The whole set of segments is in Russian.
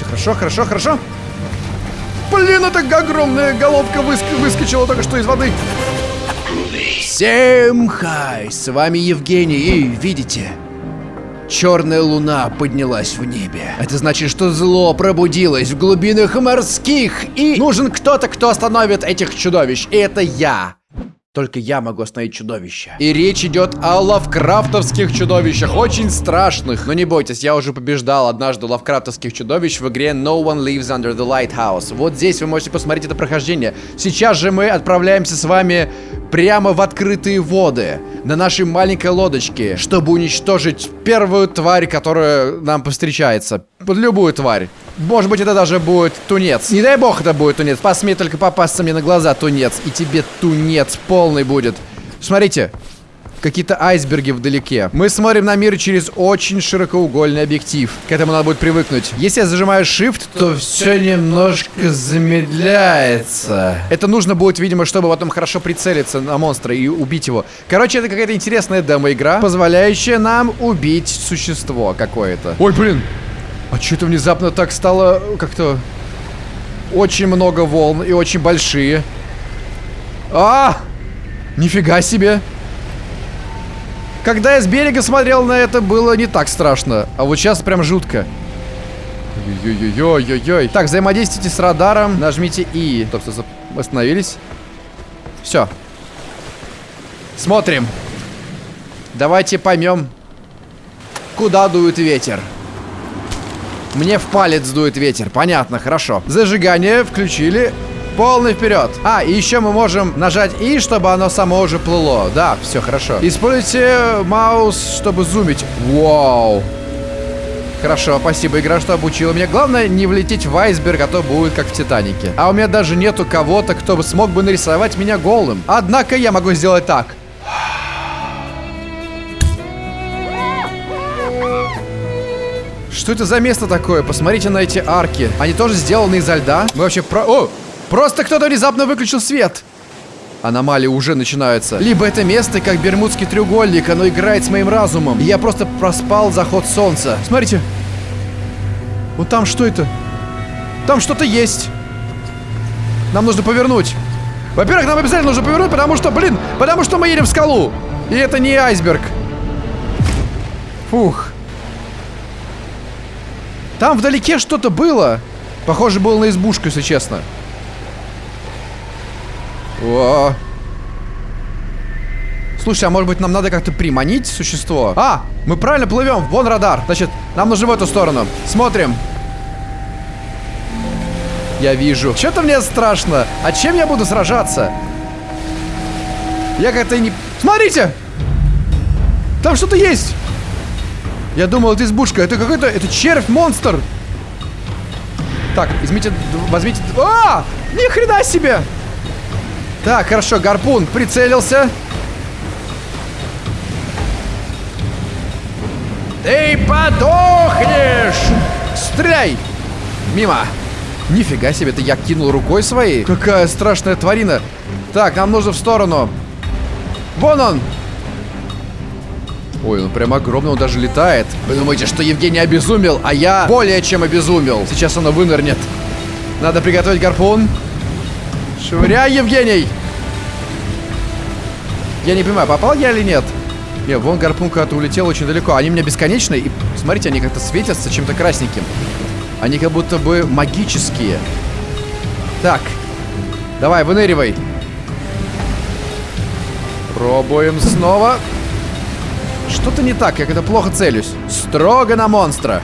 Все хорошо, хорошо, хорошо. Блин, это огромная головка выск выскочила только что из воды. Всем хай, с вами Евгений, и видите, черная луна поднялась в небе. Это значит, что зло пробудилось в глубинах морских, и нужен кто-то, кто остановит этих чудовищ, и это я. Только я могу остановить чудовище. И речь идет о лавкрафтовских чудовищах, очень страшных. Но не бойтесь, я уже побеждал однажды лавкрафтовских чудовищ в игре No One Lives Under the Lighthouse. Вот здесь вы можете посмотреть это прохождение. Сейчас же мы отправляемся с вами прямо в открытые воды на нашей маленькой лодочке, чтобы уничтожить первую тварь, которая нам повстречается. Любую тварь. Может быть, это даже будет тунец. Не дай бог это будет тунец. Посмей только попасться мне на глаза, тунец. И тебе тунец полный будет. Смотрите, какие-то айсберги вдалеке. Мы смотрим на мир через очень широкоугольный объектив. К этому надо будет привыкнуть. Если я зажимаю Shift, то все немножко замедляется. Это нужно будет, видимо, чтобы потом хорошо прицелиться на монстра и убить его. Короче, это какая-то интересная демо-игра, позволяющая нам убить существо какое-то. Ой, блин, а что это внезапно так стало как-то... Очень много волн и очень большие. А! Нифига себе! Когда я с берега смотрел на это, было не так страшно. А вот сейчас прям жутко. Ой-ой-ой-ой-ой. Так, взаимодействуйте с радаром. Нажмите И. Стоп, стоп, стоп. Остановились. Все. Смотрим. Давайте поймем, куда дует ветер. Мне в палец дует ветер. Понятно, хорошо. Зажигание включили. Полный вперед. А, и еще мы можем нажать И, чтобы оно само уже плыло. Да, все хорошо. Используйте маус, чтобы зумить. Вау. Хорошо, спасибо, игра, что обучила меня. Главное, не влететь в айсберг, а то будет как в Титанике. А у меня даже нету кого-то, кто бы смог бы нарисовать меня голым. Однако я могу сделать так. Что это за место такое? Посмотрите на эти арки. Они тоже сделаны изо льда. Мы вообще про... О! Просто кто-то внезапно выключил свет. Аномалии уже начинаются. Либо это место, как Бермудский треугольник, оно играет с моим разумом. И я просто проспал заход солнца. Смотрите. Вот там что это? Там что-то есть. Нам нужно повернуть. Во-первых, нам обязательно нужно повернуть, потому что, блин, потому что мы едем в скалу. И это не айсберг. Фух. Там вдалеке что-то было. Похоже, было на избушку, если честно. О. Слушай, а может быть нам надо как-то приманить существо? А, мы правильно плывем. Вон радар. Значит, нам нужно в эту сторону. Смотрим. Я вижу. Что-то мне страшно. А чем я буду сражаться? Я как-то не... Смотрите! Там что-то есть! Я думал, это избушка. Это какой-то... Это червь-монстр. Так, возьмите... Возьмите... А! Ни хрена себе! Так, хорошо, гарпун прицелился. Ты подохнешь! Стреляй! Мимо! Нифига себе, ты я кинул рукой своей. Какая страшная тварина. Так, нам нужно в сторону. Вон он! Ой, он прям огромный, он даже летает. Вы думаете, что Евгений обезумел, а я более чем обезумел. Сейчас оно вынырнет. Надо приготовить гарпун. Швыряй, Евгений! Я не понимаю, попал я или нет? Не, вон гарпун куда-то улетел очень далеко. Они у меня бесконечные. И смотрите, они как-то светятся чем-то красненьким. Они как будто бы магические. Так. Давай, выныривай. Пробуем снова. Что-то не так, я как-то плохо целюсь. Строго на монстра.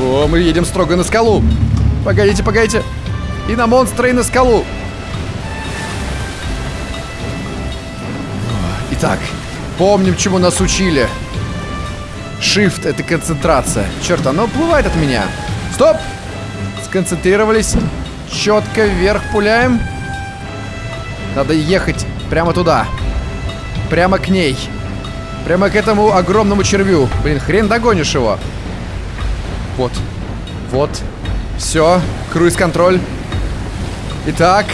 О, мы едем строго на скалу. Погодите, погодите. И на монстра, и на скалу. Итак, помним, чему нас учили. Shift — это концентрация. Черт, оно уплывает от меня. Стоп! Сконцентрировались. Четко вверх пуляем. Надо ехать прямо туда. Прямо к ней. Прямо к этому огромному червю. Блин, хрен догонишь его. Вот. Вот. Все. Круиз-контроль. Итак.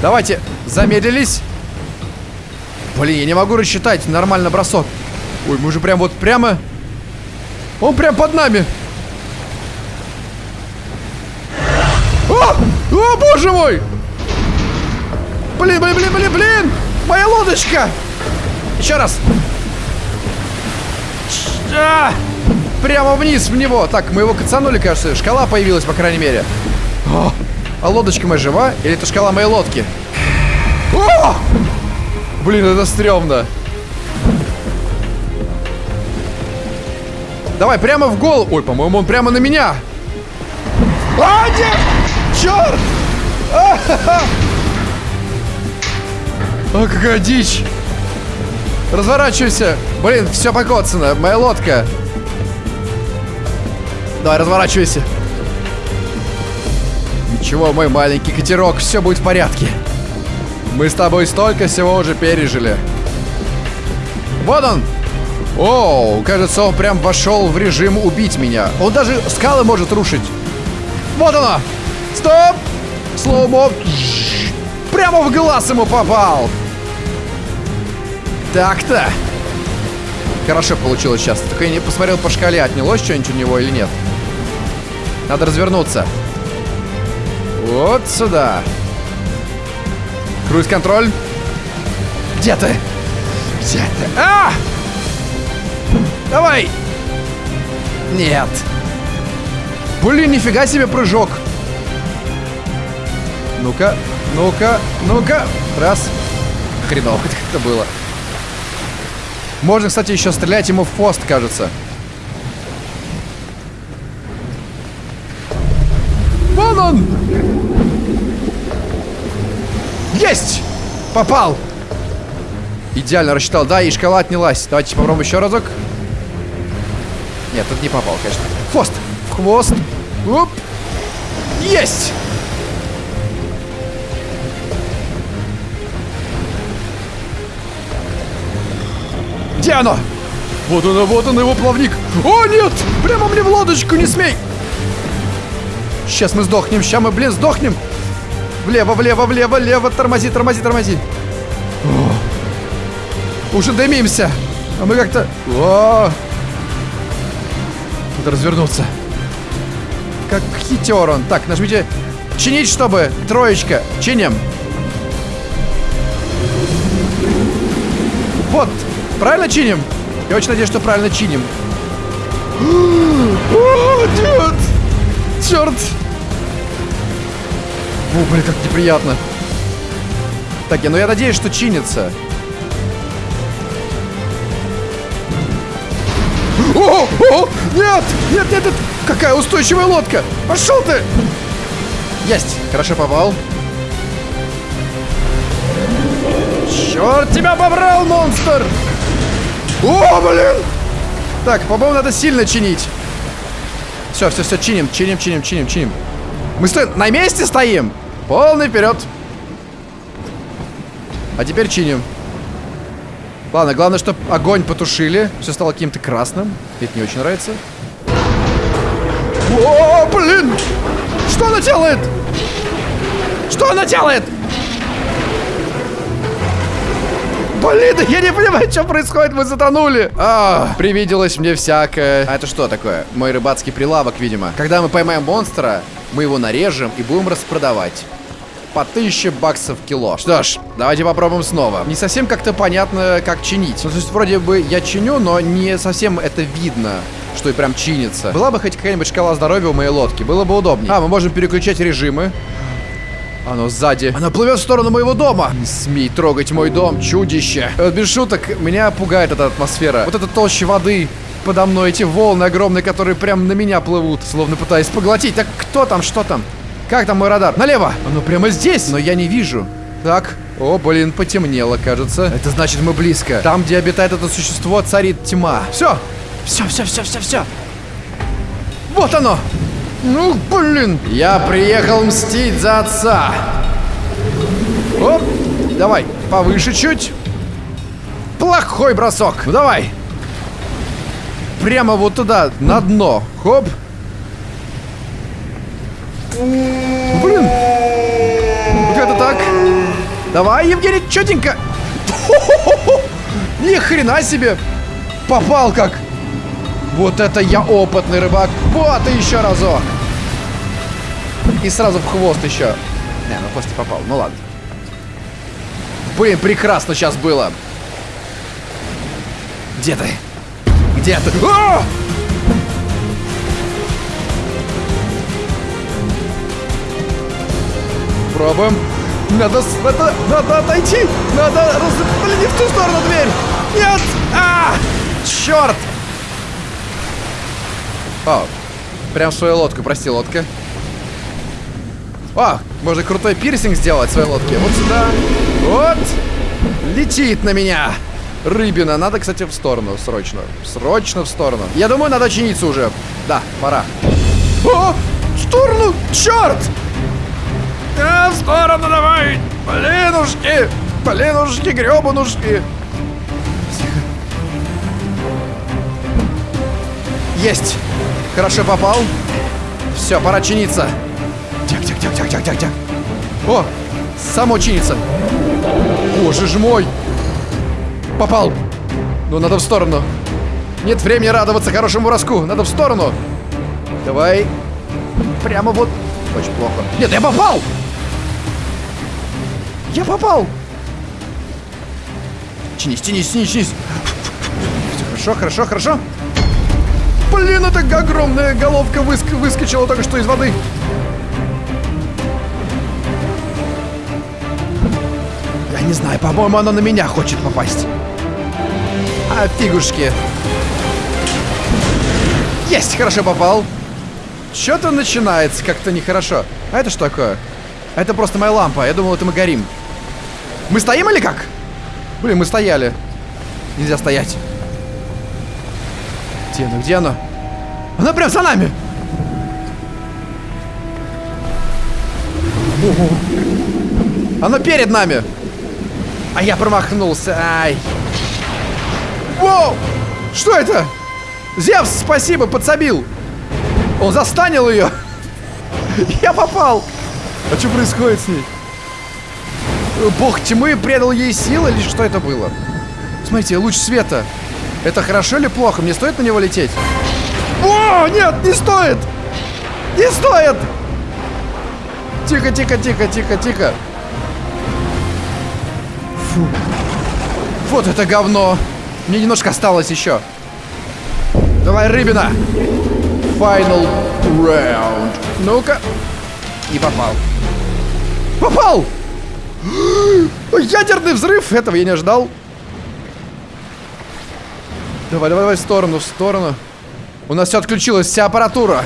Давайте. Замедлились. Блин, я не могу рассчитать нормально бросок. Ой, мы же прям вот прямо... Он прям под нами. О! Боже мой! Блин, блин, блин, блин, блин! Моя лодочка! Еще раз. А! Прямо вниз в него. Так, мы его кацанули, кажется. Шкала появилась, по крайней мере. О! А лодочка моя жива? Или это шкала моей лодки? О! Блин, это стрёмно. Давай, прямо в голову. Ой, по-моему, он прямо на меня. А, нет! Черт! А, а какая дичь! Разворачивайся! Блин, все покоцано. Моя лодка. Давай, разворачивайся. Ничего, мой маленький катерок, все будет в порядке. Мы с тобой столько всего уже пережили. Вот он! О, кажется, он прям вошел в режим убить меня. Он даже скалы может рушить. Вот оно! Стоп! Слоумо! Прямо в глаз ему попал! Так-то. Хорошо получилось сейчас. Только я не посмотрел по шкале, отнялось что-нибудь у него или нет. Надо развернуться. Вот сюда. Круиз-контроль. Где ты? Где ты? А! Давай! Нет. Блин, нифига себе прыжок. Ну-ка, ну-ка, ну-ка. Раз. Хреново это было. Можно, кстати, еще стрелять ему в хвост, кажется. Вон он! Есть! Попал! Идеально рассчитал. Да, и шкала отнялась. Давайте попробуем еще разок. Нет, тут не попал, конечно. Хвост! В хвост! Оп! Есть! Где оно? Вот оно, вот он, его плавник. О, нет! Прямо мне в лодочку, не смей! Сейчас мы сдохнем, сейчас мы, блин, сдохнем. Влево, влево, влево, влево. Тормози, тормози, тормози. О, уже дымимся. А мы как-то... Надо развернуться. Как хитер он. Так, нажмите чинить, чтобы. Троечка. Чиним. Вот, Правильно чиним? Я очень надеюсь, что правильно чиним. О, нет! Черт! О, блин, как неприятно. Так, я, ну я надеюсь, что чинится. О, о, нет, нет, нет, нет, какая устойчивая лодка. Пошел ты. Есть, хорошо попал. Черт тебя побрал, монстр! О, блин! Так, по-моему, надо сильно чинить. Все, все, все, чиним, чиним, чиним, чиним, чиним. Мы стоим, на месте стоим. Полный вперед. А теперь чиним. Ладно, главное, чтобы огонь потушили. Все стало каким-то красным. Это не очень нравится. О, блин! Что она делает? Что она делает? Блин, я не понимаю, что происходит, мы затонули. А, привиделось мне всякое. А это что такое? Мой рыбацкий прилавок, видимо. Когда мы поймаем монстра, мы его нарежем и будем распродавать. По 1000 баксов кило. Что ж, давайте попробуем снова. Не совсем как-то понятно, как чинить. Ну, то есть, вроде бы я чиню, но не совсем это видно что и прям чинится. Была бы хоть какая-нибудь шкала здоровья у моей лодки, было бы удобнее. А, мы можем переключать режимы. Оно сзади. Она плывет в сторону моего дома. Не смей трогать мой дом, чудище. Вот без шуток, меня пугает эта атмосфера. Вот эта толща воды подо мной, эти волны огромные, которые прям на меня плывут, словно пытаясь поглотить. Так кто там, что там? Как там мой радар? Налево! Оно прямо здесь, но я не вижу. Так, о, блин, потемнело, кажется. Это значит, мы близко. Там, где обитает это существо, царит тьма. Все, все, все, все, все, все. Вот оно! Ну, блин. Я приехал мстить за отца. Оп, давай, повыше чуть. Плохой бросок. Ну, давай. Прямо вот туда, на дно. Хоп. Блин. Как это так? Давай, Евгений, четенько. Ни хрена себе! Попал как! Вот это я опытный рыбак. Вот и еще разок. И сразу в хвост еще. Не, ну хвост не попал. Ну ладно. Блин, прекрасно сейчас было. Где ты? Где ты? А! Пробуем. Надо, надо, надо отойти. Надо раз... Блин, не в ту сторону дверь. Нет! А! Черт! О, прям свою лодку, прости, лодка. О, можно крутой пирсинг сделать в своей лодке. Вот сюда. Вот. Летит на меня. Рыбина. Надо, кстати, в сторону. Срочно. Срочно в сторону. Я думаю, надо чиниться уже. Да, пора. О! В сторону! Черт! Да, в сторону давай! Блинушки! Блинушки, гребанушки! Есть! Хорошо попал. Все, пора чиниться. Тяг. О, само чинится. Боже ж мой. Попал. Ну, надо в сторону. Нет времени радоваться хорошему броску. Надо в сторону. Давай. Прямо вот. Очень плохо. Нет, я попал! Я попал! Чинись, чинись, чинись, чинись. Все хорошо, хорошо, хорошо. Блин, это огромная головка выск выскочила только что из воды. Я не знаю, по-моему, она на меня хочет попасть. А, фигушки. Есть, хорошо попал. Что-то начинается как-то нехорошо. А это что такое? Это просто моя лампа. Я думал, это мы горим. Мы стоим или как? Блин, мы стояли. Нельзя стоять. Где она? Где она? Она прям за нами! Ого. Она перед нами! А я промахнулся. Ай. Воу! Что это? Зевс, спасибо, подсобил. Он застанил ее. Я попал. А что происходит с ней? Бог тьмы предал ей силы или что это было? Смотрите, луч света. Это хорошо или плохо? Мне стоит на него лететь? О, нет, не стоит! Не стоит! Тихо, тихо, тихо, тихо, тихо. Фу. Вот это говно. Мне немножко осталось еще. Давай, рыбина. Final round. Ну-ка. Не попал. Попал! Ядерный взрыв! Этого я не ожидал. Давай, давай, давай, в сторону, в сторону. У нас все отключилось, вся аппаратура.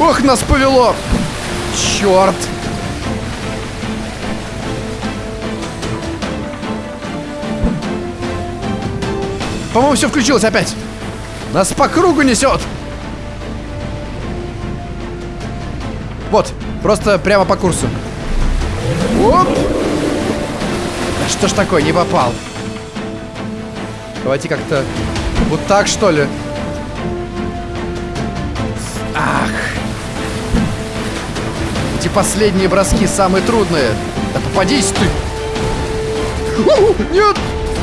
Ох, нас повело! Черт! По-моему, все включилось опять. Нас по кругу несет. Вот, просто прямо по курсу. Оп! Что ж такое, не попал. Давайте как-то вот так, что ли. Ах. Эти последние броски самые трудные. Да попадись ты. У, нет,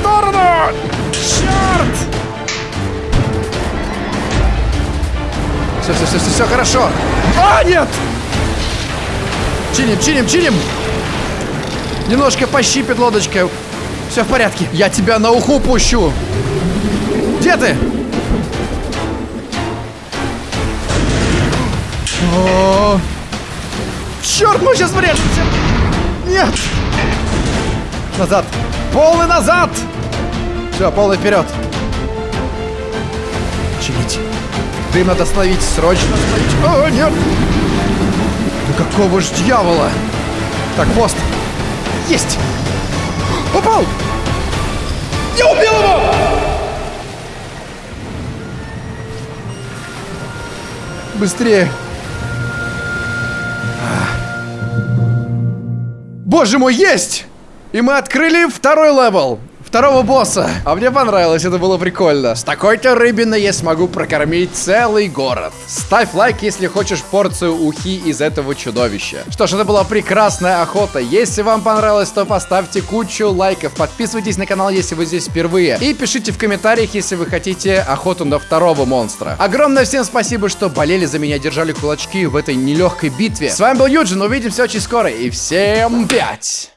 в! Черт! Все, все, все, все, все хорошо. А, нет! Чиним, чиним, чиним! Немножко пощипит лодочка. Все в порядке. Я тебя на уху пущу. Где ты? О, черт, мы сейчас врежемся. Нет. Назад. Полный назад. Все, полный вперед. Чинить. Дым надо остановить, срочно остановить. О, нет. Да какого ж дьявола? Так, пост. Есть. Попал. Я убил его. Быстрее. Боже мой, есть! И мы открыли второй level. Второго босса. А мне понравилось, это было прикольно. С такой-то рыбиной я смогу прокормить целый город. Ставь лайк, если хочешь порцию ухи из этого чудовища. Что ж, это была прекрасная охота. Если вам понравилось, то поставьте кучу лайков. Подписывайтесь на канал, если вы здесь впервые. И пишите в комментариях, если вы хотите охоту на второго монстра. Огромное всем спасибо, что болели за меня, держали кулачки в этой нелегкой битве. С вами был Юджин, увидимся очень скоро. И всем пять!